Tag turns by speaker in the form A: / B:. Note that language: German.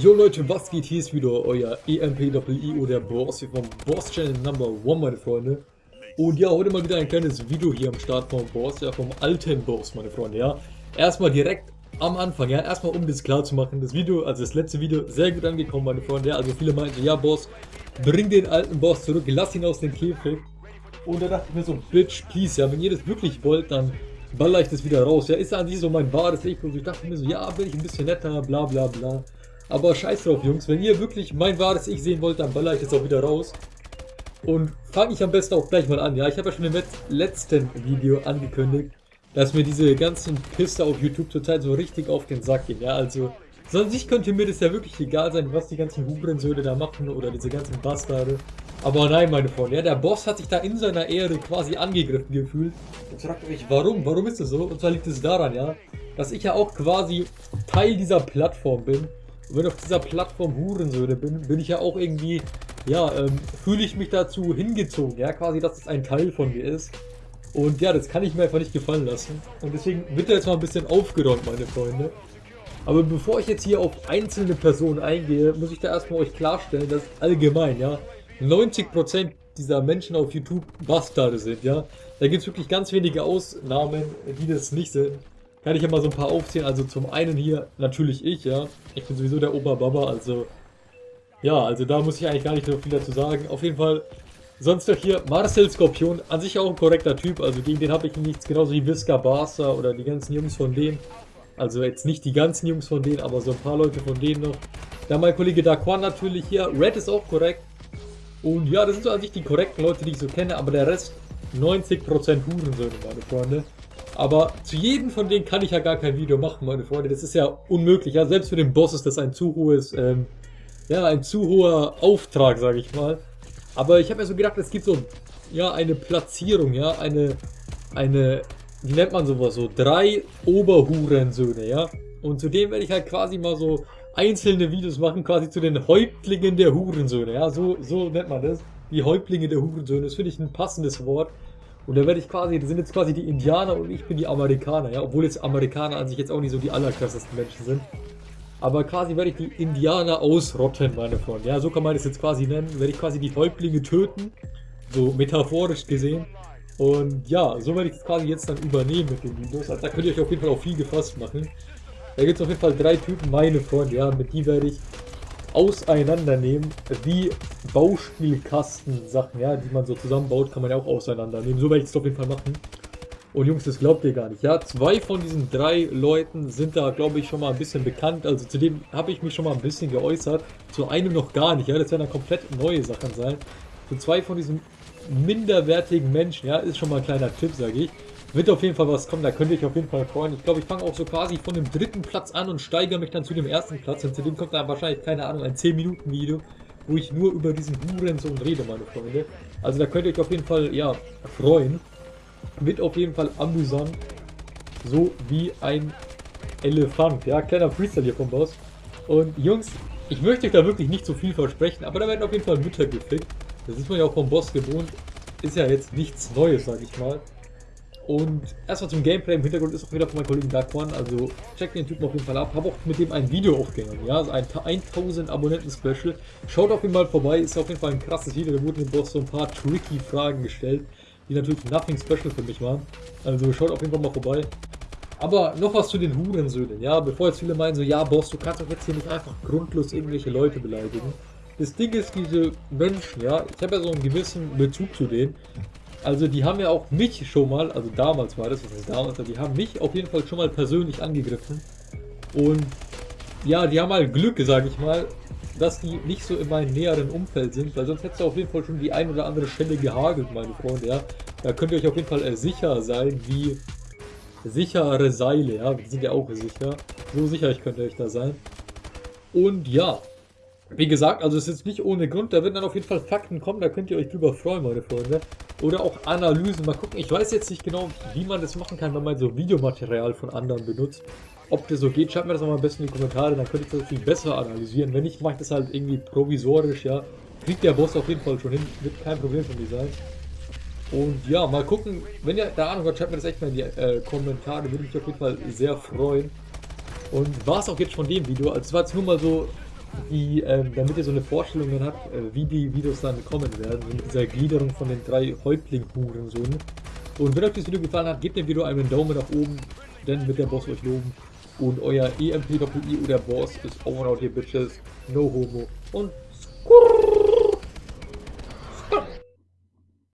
A: Jo Leute, was geht? Hier ist wieder euer EMPWIO, der Boss hier vom Boss Channel Number 1, meine Freunde. Und ja, heute mal wieder ein kleines Video hier am Start vom Boss, ja, vom alten Boss, meine Freunde, ja. Erstmal direkt am Anfang, ja, erstmal um das klar zu machen, das Video, also das letzte Video, sehr gut angekommen, meine Freunde, ja. Also viele meinten, ja Boss, bring den alten Boss zurück, lass ihn aus dem Käfig. Und da dachte ich mir so, Bitch, please, ja, wenn ihr das wirklich wollt, dann baller ich das wieder raus. Ja, ist ja an sich so mein wahres Ich. Und ich dachte mir so, ja, bin ich ein bisschen netter, bla bla bla. Aber scheiß drauf, Jungs. Wenn ihr wirklich mein wahres Ich sehen wollt, dann baller ich das auch wieder raus. Und fange ich am besten auch gleich mal an. Ja, ich habe ja schon im letzten Video angekündigt, dass mir diese ganzen Piste auf YouTube zurzeit so richtig auf den Sack gehen. Ja, also, so an sich könnte mir das ja wirklich egal sein, was die ganzen Hurensöhne da machen oder diese ganzen Bastarde. Aber nein, meine Freunde, ja, der Boss hat sich da in seiner Ehre quasi angegriffen gefühlt. Und fragt euch, warum? Warum ist das so? Und zwar liegt es daran, ja, dass ich ja auch quasi Teil dieser Plattform bin und wenn auf dieser Plattform Hurensöhne bin, bin ich ja auch irgendwie, ja, ähm, fühle ich mich dazu hingezogen, ja, quasi, dass es ein Teil von mir ist. Und ja, das kann ich mir einfach nicht gefallen lassen. Und deswegen wird jetzt mal ein bisschen aufgeräumt, meine Freunde. Aber bevor ich jetzt hier auf einzelne Personen eingehe, muss ich da erstmal euch klarstellen, dass allgemein, ja, 90% dieser Menschen auf YouTube Bastarde sind, ja. Da gibt es wirklich ganz wenige Ausnahmen, die das nicht sind kann ich ja mal so ein paar aufzählen. Also zum einen hier natürlich ich, ja. Ich bin sowieso der Oberbaba, also ja, also da muss ich eigentlich gar nicht so viel dazu sagen. Auf jeden Fall, sonst noch hier Marcel Skorpion, an sich auch ein korrekter Typ, also gegen den habe ich nichts, genauso wie Visca Barca oder die ganzen Jungs von denen. Also jetzt nicht die ganzen Jungs von denen, aber so ein paar Leute von denen noch. Dann mein Kollege Daquan natürlich hier, Red ist auch korrekt. Und ja, das sind so an sich die korrekten Leute, die ich so kenne, aber der Rest 90% Hurensöhne, meine Freunde. Aber zu jedem von denen kann ich ja gar kein Video machen, meine Freunde. Das ist ja unmöglich. Ja, selbst für den Boss ist das ein zu hohes, ähm, ja, ein zu hoher Auftrag, sage ich mal. Aber ich habe mir so gedacht, es gibt so, ja, eine Platzierung, ja, eine, eine, wie nennt man sowas, so drei Oberhurensöhne, ja. Und zu denen werde ich halt quasi mal so einzelne Videos machen, quasi zu den Häuptlingen der Hurensöhne, ja. So, so nennt man das. Die Häuptlinge der Hurensöhne, das finde ich ein passendes Wort. Und da werde ich quasi, das sind jetzt quasi die Indianer und ich bin die Amerikaner, ja, obwohl jetzt Amerikaner an sich jetzt auch nicht so die allerkrassesten Menschen sind. Aber quasi werde ich die Indianer ausrotten, meine Freunde. Ja, so kann man das jetzt quasi nennen. Werde ich quasi die Häuptlinge töten, so metaphorisch gesehen. Und ja, so werde ich das quasi jetzt dann übernehmen mit den Videos. Also da könnt ihr euch auf jeden Fall auch viel gefasst machen. Da gibt es auf jeden Fall drei Typen, meine Freunde, ja, mit die werde ich auseinandernehmen, wie Bauspielkasten-Sachen, ja, die man so zusammenbaut, kann man ja auch auseinandernehmen. So werde ich es auf jeden Fall machen. Und Jungs, das glaubt ihr gar nicht. Ja, zwei von diesen drei Leuten sind da, glaube ich, schon mal ein bisschen bekannt. Also zu dem habe ich mich schon mal ein bisschen geäußert. Zu einem noch gar nicht. Ja, das werden dann komplett neue Sachen sein. Zu zwei von diesen minderwertigen Menschen, ja, ist schon mal ein kleiner Tipp, sage ich. Wird auf jeden Fall was kommen, da könnt ihr euch auf jeden Fall freuen. Ich glaube, ich fange auch so quasi von dem dritten Platz an und steigere mich dann zu dem ersten Platz. Und zu dem kommt dann wahrscheinlich, keine Ahnung, ein 10-Minuten-Video, wo ich nur über diesen Hurensohn rede, meine Freunde. Also da könnt ihr euch auf jeden Fall, ja, freuen. Wird auf jeden Fall amüsant. So wie ein Elefant. Ja, kleiner Freestyle hier vom Boss. Und Jungs, ich möchte euch da wirklich nicht so viel versprechen, aber da werden auf jeden Fall Mütter gefickt. Das ist man ja auch vom Boss gewohnt. Ist ja jetzt nichts Neues, sag ich mal. Und erstmal zum Gameplay im Hintergrund ist auch wieder von meinem Kollegen Dark One, also checkt den Typen auf jeden Fall ab. Habe auch mit dem ein Video aufgenommen, ja, also ein 1000 Abonnenten Special. Schaut auf jeden Fall vorbei, ist auf jeden Fall ein krasses Video, da wurden dem Boss so ein paar tricky Fragen gestellt, die natürlich nothing special für mich waren. Also schaut auf jeden Fall mal vorbei. Aber noch was zu den Hurensöhnen, ja, bevor jetzt viele meinen so, ja Boss, du kannst doch jetzt hier nicht einfach grundlos irgendwelche Leute beleidigen. Das Ding ist, diese Menschen, ja, ich habe ja so einen gewissen Bezug zu denen. Also die haben ja auch mich schon mal, also damals war das, was heißt damals, die haben mich auf jeden Fall schon mal persönlich angegriffen. Und ja, die haben halt Glück, sage ich mal, dass die nicht so in meinem näheren Umfeld sind, weil sonst hättest du auf jeden Fall schon die ein oder andere Stelle gehagelt, meine Freunde, ja. Da könnt ihr euch auf jeden Fall äh, sicher sein, wie sichere Seile, ja, die sind ja auch sicher. So sicher ich könnt ihr euch da sein. Und ja, wie gesagt, also es ist nicht ohne Grund, da werden dann auf jeden Fall Fakten kommen, da könnt ihr euch drüber freuen, meine Freunde. Oder auch Analysen. Mal gucken, ich weiß jetzt nicht genau, wie man das machen kann, wenn man so Videomaterial von anderen benutzt. Ob das so geht, schreibt mir das mal am besten in die Kommentare, dann könnte ich das viel besser analysieren. Wenn nicht, mache ich das halt irgendwie provisorisch, ja. Kriegt der Boss auf jeden Fall schon hin, wird kein Problem für mich sein. Und ja, mal gucken, wenn ihr da Ahnung habt, schreibt mir das echt mal in die äh, Kommentare, würde mich auf jeden Fall sehr freuen. Und war es auch jetzt von dem Video, also es war jetzt nur mal so die, ähm, damit ihr so eine Vorstellung dann habt, äh, wie die Videos dann kommen werden, mit dieser Gliederung von den drei Häuptling-Hurensohnen. Und wenn euch das Video gefallen hat, gebt dem Video einen Daumen nach oben, denn wird der Boss euch loben. Und euer EMP-I oder Boss ist over out here, Bitches. No homo. Und.